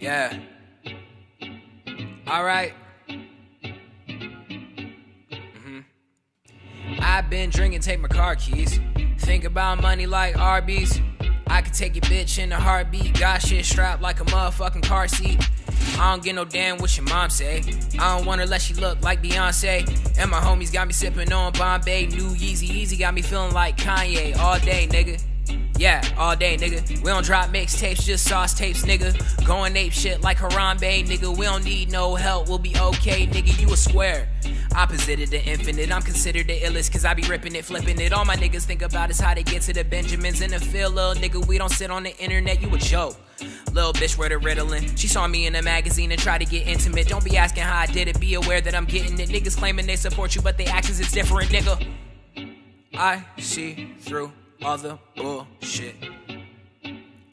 Yeah. All right. Mhm. I've been drinking, take my car keys. Think about money like Arby's. I could take your bitch in a heartbeat. Got shit strapped like a motherfucking car seat. I don't get no damn what your mom say. I don't want her let she look like Beyonce. And my homies got me sipping on Bombay. New Yeezy Easy got me feeling like Kanye all day, nigga. Yeah, all day, nigga. We don't drop mixtapes, just sauce tapes, nigga. Going ape shit like Harambe, nigga. We don't need no help, we'll be okay, nigga. You a square. Opposite of the infinite, I'm considered the illest, cause I be ripping it, flipping it. All my niggas think about is how they get to the Benjamins in the field, little nigga. We don't sit on the internet, you a joke. Little bitch where the Ritalin. She saw me in a magazine and tried to get intimate. Don't be asking how I did it, be aware that I'm getting it. Niggas claiming they support you, but they actions is different, nigga. I see through all the bullshit.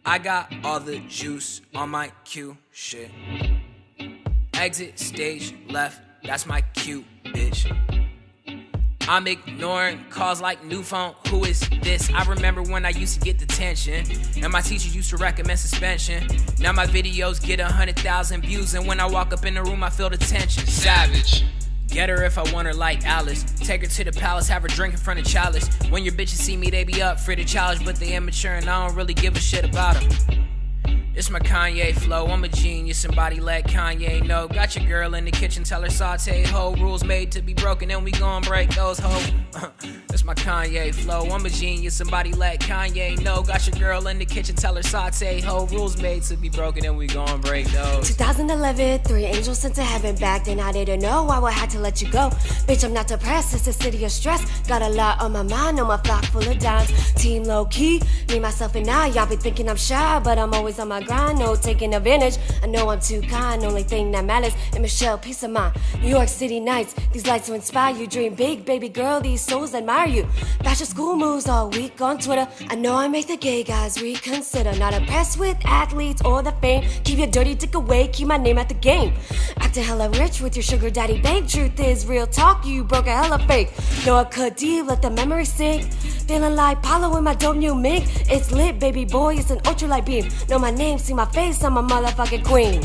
I got all the juice on my cue shit. Exit stage left, that's my cue, bitch. I'm ignoring calls like new phone. Who is this? I remember when I used to get detention, and my teacher used to recommend suspension. Now my videos get a hundred thousand views, and when I walk up in the room, I feel the tension. Savage. Get her if I want her like Alice. Take her to the palace, have her drink in front of chalice. When your bitches see me, they be up for the challenge, but they immature and I don't really give a shit about them. It's my Kanye flow. I'm a genius. Somebody let Kanye know. Got your girl in the kitchen, tell her saute ho. Rules made to be broken, and we gon' break those ho. It's my Kanye flow. I'm a genius. Somebody let Kanye know. Got your girl in the kitchen, tell her saute ho. Rules made to be broken, and we gon' break those. 2011, three angels sent to heaven back then. I didn't know I would have to let you go. Bitch, I'm not depressed, it's a city of stress. Got a lot on my mind, on my flock full of dimes. Team low key, me, myself, and I. Y'all be thinking I'm shy, but I'm always on my grind. No taking advantage. I know I'm too kind, only thing that matters. And Michelle, peace of mind. New York City nights, these lights will inspire you. Dream big, baby girl, these souls admire you. Fashion school moves all week on Twitter. I know I make the gay guys reconsider. Not impressed with athletes or the fame. Keep your dirty dick away, keep my name at the game. Acting hella rich with your sugar daddy bank. Truth is real talk, you broke a hella fake. Know I could deep, let the memory sink. Feeling like Pablo in my dope new mink. It's lit, baby boy, it's an ultralight beam. Know my name, see my face, I'm a motherfucking queen.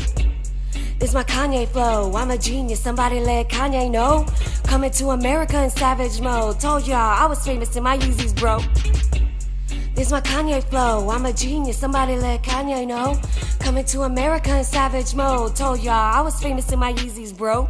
This my Kanye flow. I'm a genius. Somebody let Kanye know. Coming to America in savage mode. Told y'all I was famous in my Yeezys, bro. This my Kanye flow. I'm a genius. Somebody let Kanye know. Coming to America in savage mode. Told y'all I was famous in my Yeezys, bro.